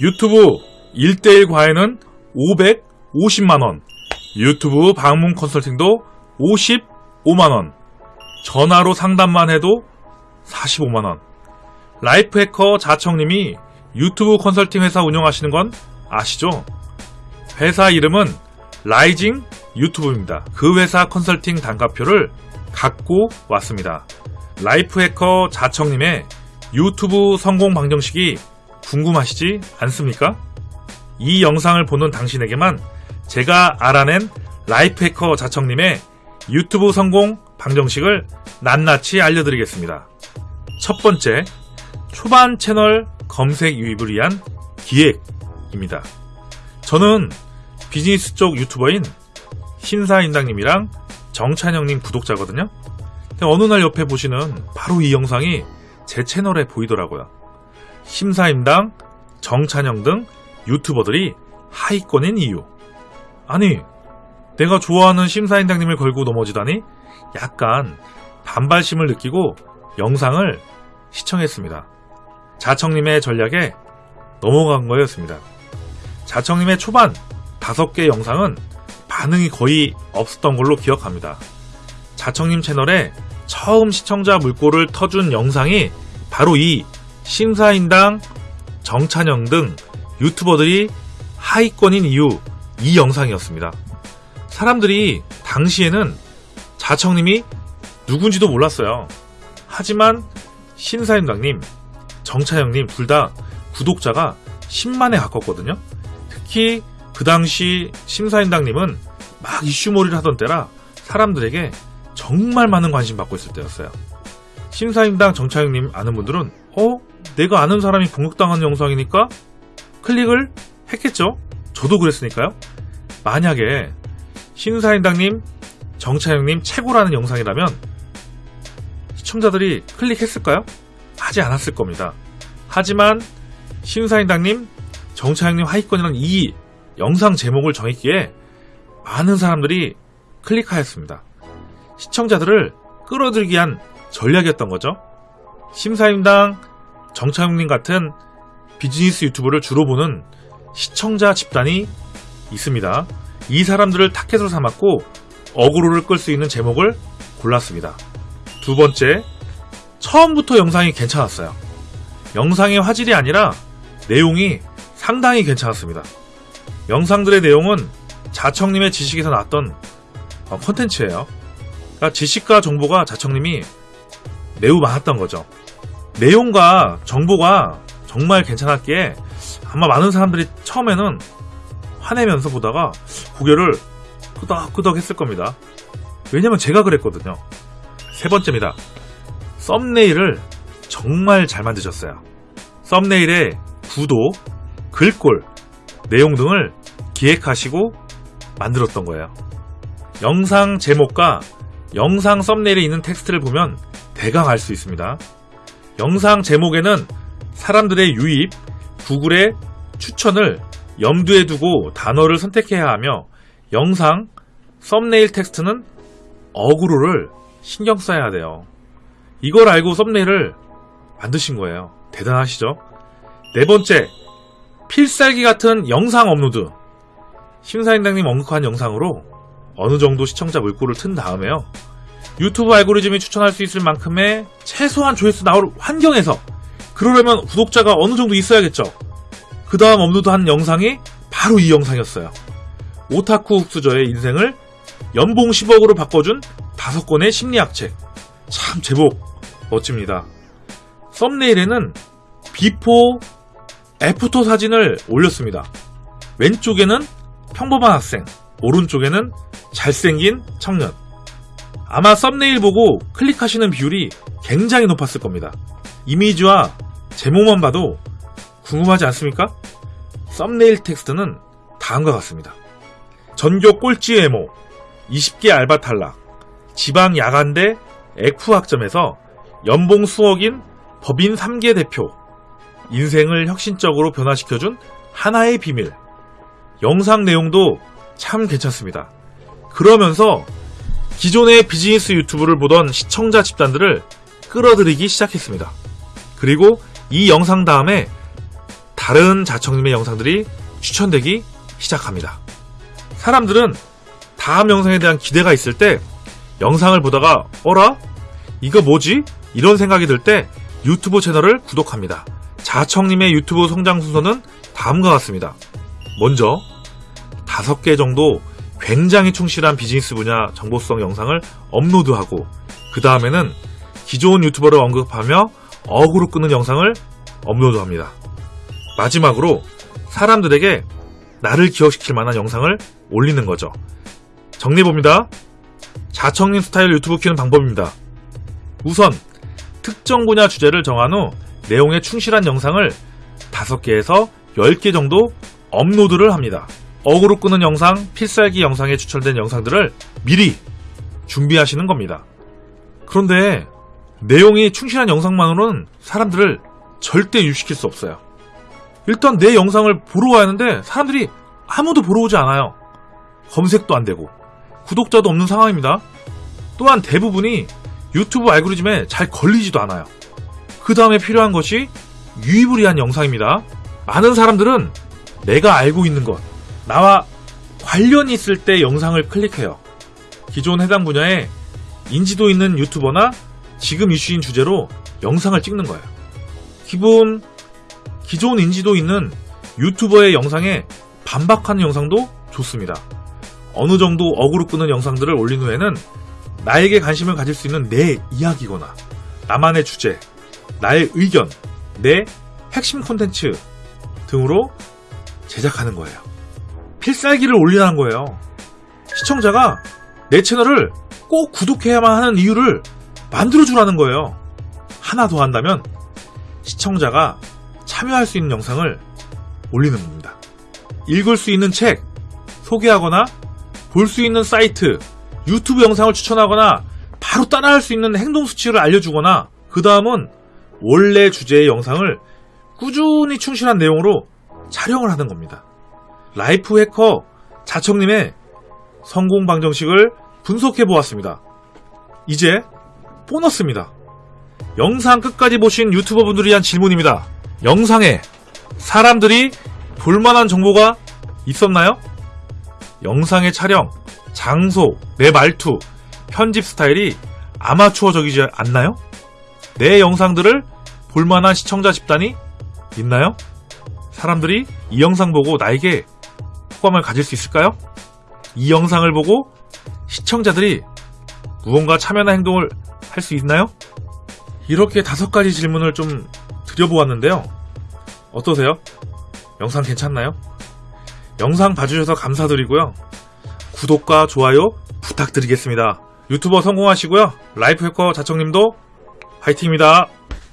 유튜브 1대1 과외는 550만원, 유튜브 방문 컨설팅도 55만원, 전화로 상담만 해도 45만원. life hacker 자청님이 유튜브 컨설팅 회사 운영하시는 건 아시죠? 회사 이름은 라이징 유튜브입니다. 그 회사 컨설팅 단가표를 갖고 왔습니다. life hacker 자청님의 유튜브 성공 방정식이 궁금하시지 않습니까? 이 영상을 보는 당신에게만 제가 알아낸 life hacker 자청님의 유튜브 성공 방정식을 낱낱이 알려드리겠습니다. 첫 번째, 초반 채널 검색 유입을 위한 기획입니다. 저는 비즈니스 쪽 유튜버인 신사인당님이랑 정찬영님 구독자거든요. 어느 날 옆에 보시는 바로 이 영상이 제 채널에 보이더라고요. 심사임당, 정찬영 등 유튜버들이 하위권인 이유. 아니, 내가 좋아하는 심사임당님을 걸고 넘어지다니 약간 반발심을 느끼고 영상을 시청했습니다. 자청님의 전략에 넘어간 거였습니다. 자청님의 초반 5개 영상은 반응이 거의 없었던 걸로 기억합니다. 자청님 채널에 처음 시청자 물꼬를 터준 영상이 바로 이 심사인당 정찬영 등 유튜버들이 하위권인 이유 이 영상이었습니다. 사람들이 당시에는 자청님이 누군지도 몰랐어요. 하지만 신사임당님, 정찬영님 둘 다 구독자가 10만에 가깝거든요. 특히 그 당시 심사임당님은 막 이슈몰이를 하던 때라 사람들에게 정말 많은 관심 받고 있을 때였어요. 심사임당 정찬영님 아는 분들은 어? 내가 아는 사람이 공격당한 영상이니까 클릭을 했겠죠? 저도 그랬으니까요. 만약에 심사임당님, 정찬영님 최고라는 영상이라면 시청자들이 클릭했을까요? 하지 않았을 겁니다. 하지만 심사임당님, 정찬영님 하위권이라는 이 영상 제목을 정했기에 많은 사람들이 클릭하였습니다. 시청자들을 끌어들이기 위한 전략이었던 거죠. 심사임당, 정창욱님 같은 비즈니스 유튜브를 주로 보는 시청자 집단이 있습니다. 이 사람들을 타켓으로 삼았고 어그로를 끌 수 있는 제목을 골랐습니다. 두 번째, 처음부터 영상이 괜찮았어요. 영상의 화질이 아니라 내용이 상당히 괜찮았습니다. 영상들의 내용은 자청님의 지식에서 나왔던 어, 콘텐츠예요. 그러니까 지식과 정보가 자청님이 매우 많았던 거죠. 내용과 정보가 정말 괜찮았기에 아마 많은 사람들이 처음에는 화내면서 보다가 고개를 끄덕끄덕 했을 겁니다. 왜냐면 제가 그랬거든요. 세 번째입니다. 썸네일을 정말 잘 만드셨어요. 썸네일에 구도, 글꼴, 내용 등을 기획하시고 만들었던 거예요. 영상 제목과 영상 썸네일에 있는 텍스트를 보면 대강 알 수 있습니다. 영상 제목에는 사람들의 유입, 구글의 추천을 염두에 두고 단어를 선택해야 하며 영상 썸네일 텍스트는 어그로를 신경 써야 돼요. 이걸 알고 썸네일을 만드신 거예요. 대단하시죠? 네 번째, 필살기 같은 영상 업로드. 신사인당님 언급한 영상으로 어느 정도 시청자 물꼬를 튼 다음에요. 유튜브 알고리즘이 추천할 수 있을 만큼의 최소한 조회수 나올 환경에서 그러려면 구독자가 어느 정도 있어야겠죠. 그 다음 업로드한 영상이 바로 이 영상이었어요. 오타쿠 흙수저의 인생을 연봉 10억으로 바꿔준 다섯 권의 심리학 책. 참 제목 멋집니다. 썸네일에는 before, after 사진을 올렸습니다. 왼쪽에는 평범한 학생, 오른쪽에는 잘생긴 청년. 아마 썸네일 보고 클릭하시는 비율이 굉장히 높았을 겁니다. 이미지와 제목만 봐도 궁금하지 않습니까? 썸네일 텍스트는 다음과 같습니다. 전교 꼴찌 외모, 20개 알바 탈락, 지방 야간대 에쿠 학점에서 연봉 수억인 법인 3개 대표, 인생을 혁신적으로 변화시켜준 하나의 비밀. 영상 내용도 참 괜찮습니다. 그러면서 기존의 비즈니스 유튜브를 보던 시청자 집단들을 끌어들이기 시작했습니다. 그리고 이 영상 다음에 다른 자청님의 영상들이 추천되기 시작합니다. 사람들은 다음 영상에 대한 기대가 있을 때 영상을 보다가 어라? 이거 뭐지? 이런 생각이 들 때 유튜브 채널을 구독합니다. 자청님의 유튜브 성장 순서는 다음과 같습니다. 먼저 다섯 개 정도 굉장히 충실한 비즈니스 분야 정보성 영상을 업로드하고 그 다음에는 기존 유튜버를 언급하며 어그로 끄는 영상을 업로드합니다. 마지막으로 사람들에게 나를 기억시킬 만한 영상을 올리는 거죠. 정리해봅니다. 자청님 스타일 유튜브 키우는 방법입니다. 우선 특정 분야 주제를 정한 후 내용에 충실한 영상을 5개에서 10개 정도 업로드를 합니다. 어그로 끄는 영상, 필살기 영상에 추천된 영상들을 미리 준비하시는 겁니다. 그런데 내용이 충실한 영상만으로는 사람들을 절대 유식시킬 수 없어요. 일단 내 영상을 보러 와야 하는데 사람들이 아무도 보러 오지 않아요. 검색도 안 되고 구독자도 없는 상황입니다. 또한 대부분이 유튜브 알고리즘에 잘 걸리지도 않아요. 그 다음에 필요한 것이 유의무리한 영상입니다. 많은 사람들은 내가 알고 있는 것, 나와 관련이 있을 때 영상을 클릭해요. 기존 해당 분야에 인지도 있는 유튜버나 지금 이슈인 주제로 영상을 찍는 거예요. 기본, 기존 인지도 있는 유튜버의 영상에 반박하는 영상도 좋습니다. 어느 정도 어그로 끄는 영상들을 올린 후에는 나에게 관심을 가질 수 있는 내 이야기거나 나만의 주제, 나의 의견, 내 핵심 콘텐츠 등으로 제작하는 거예요. 필살기를 올리라는 거예요. 시청자가 내 채널을 꼭 구독해야만 하는 이유를 만들어주라는 거예요. 하나 더 한다면 시청자가 참여할 수 있는 영상을 올리는 겁니다. 읽을 수 있는 책, 소개하거나 볼 수 있는 사이트, 유튜브 영상을 추천하거나 바로 따라할 수 있는 행동 수칙을 알려주거나 그 다음은 원래 주제의 영상을 꾸준히 충실한 내용으로 촬영을 하는 겁니다. life hacker 자청님의 성공 방정식을 분석해 보았습니다. 이제 보너스입니다. 영상 끝까지 보신 유튜버 분들을 위한 질문입니다. 영상에 사람들이 볼만한 정보가 있었나요? 영상의 촬영, 장소, 내 말투, 편집 스타일이 아마추어적이지 않나요? 내 영상들을 볼만한 시청자 집단이 있나요? 사람들이 이 영상 보고 나에게 호감을 가질 수 있을까요? 이 영상을 보고 시청자들이 무언가 참여나 행동을 할 수 있나요? 이렇게 다섯 가지 질문을 좀 드려보았는데요. 어떠세요? 영상 괜찮나요? 영상 봐주셔서 감사드리고요. 구독과 좋아요 부탁드리겠습니다. 유튜버 성공하시고요. 라이프 해커 자청님도 화이팅입니다.